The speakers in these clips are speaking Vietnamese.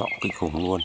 rộng kinh khủng luôn.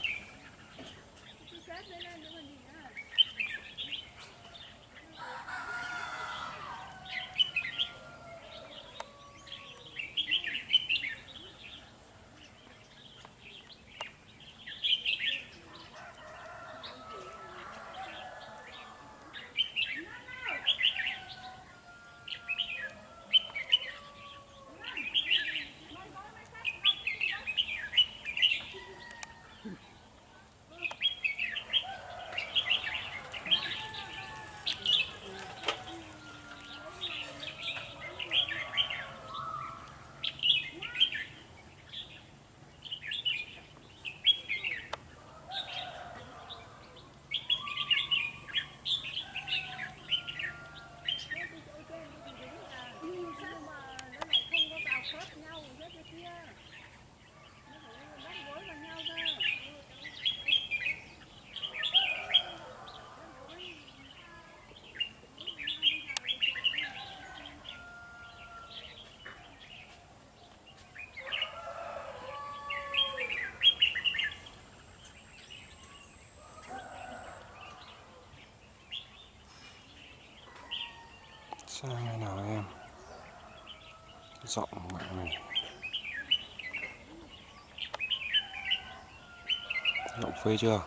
Rộng mạng này rộng phê chưa?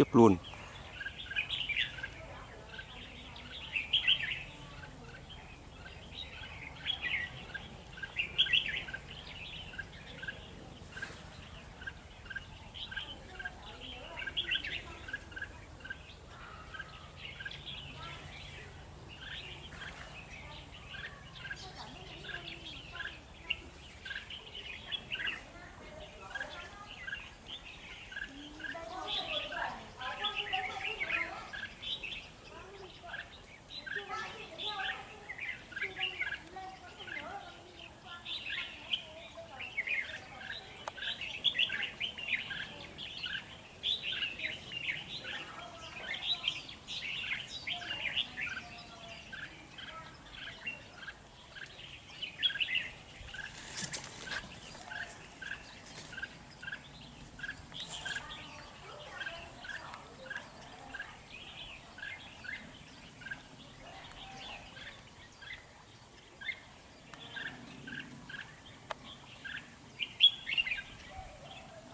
Tiếp luôn.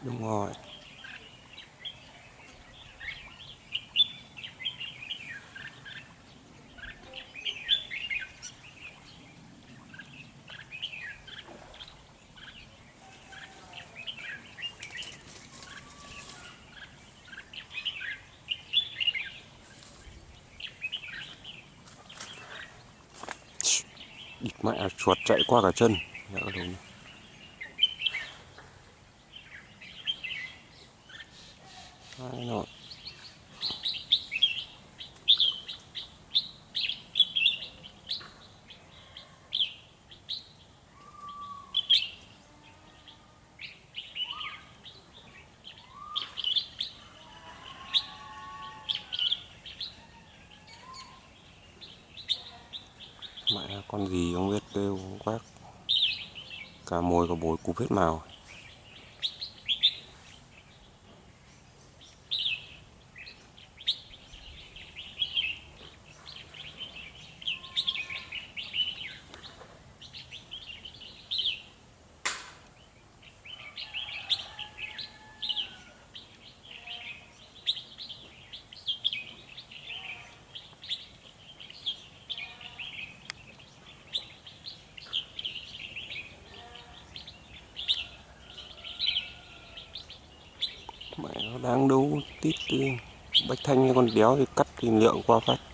Đúng rồi. Địt mẹ chuột chạy qua cả chân. Nhỡ đúng. Đấy, rồi. mẹ con gì không biết kêu quát cả mồi cả bồi cụp hết màu mẹ nó đang đấu tít bách thanh con đéo thì cắt thì lượng qua phát.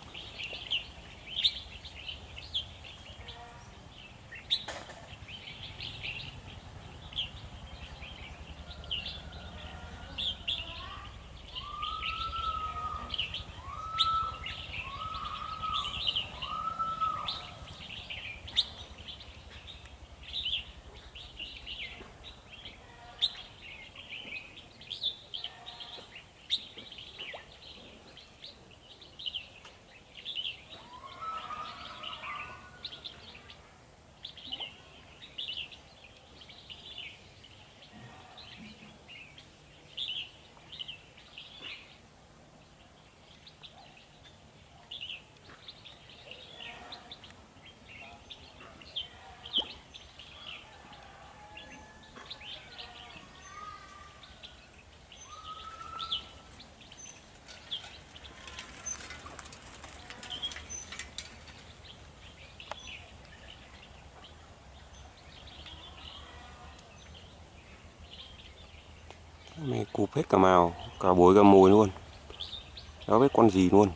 Mày cụp hết cả màu, cả bối cả mồi luôn. Đó biết con gì luôn.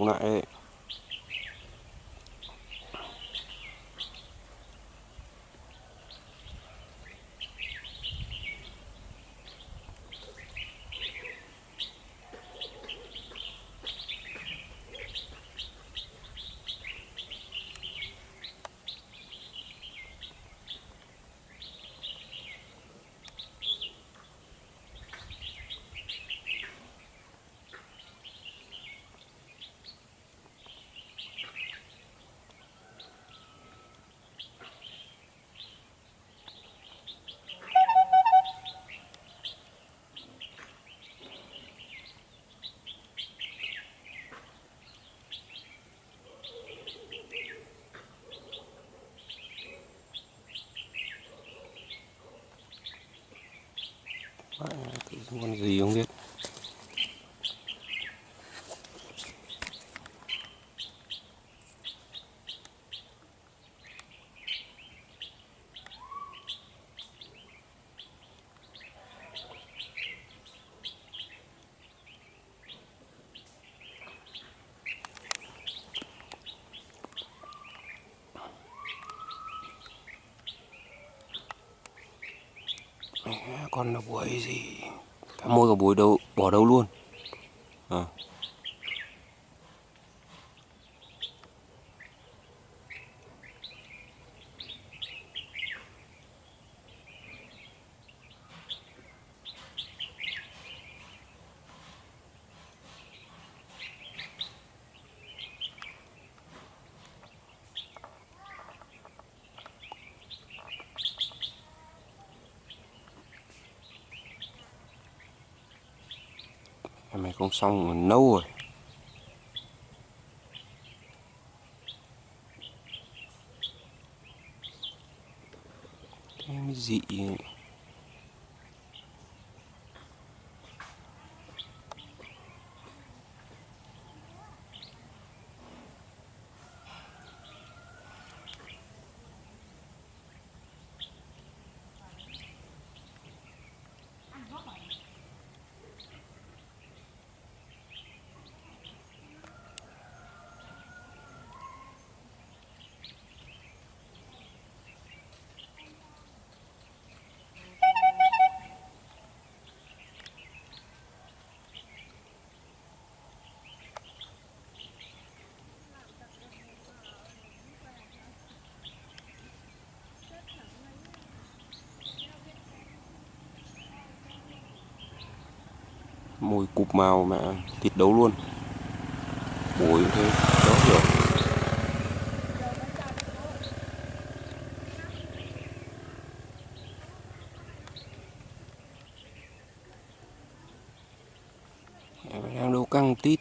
Đúng lại ấy. Con gì không biết con là buổi gì? Cả môi cả buổi đâu bỏ đâu luôn? Này không xong mình nâu rồi. Cái gì? dị mùi cụp màu mà thịt đấu luôn. Bối thế đó hiểu. Đang đâu căng tít.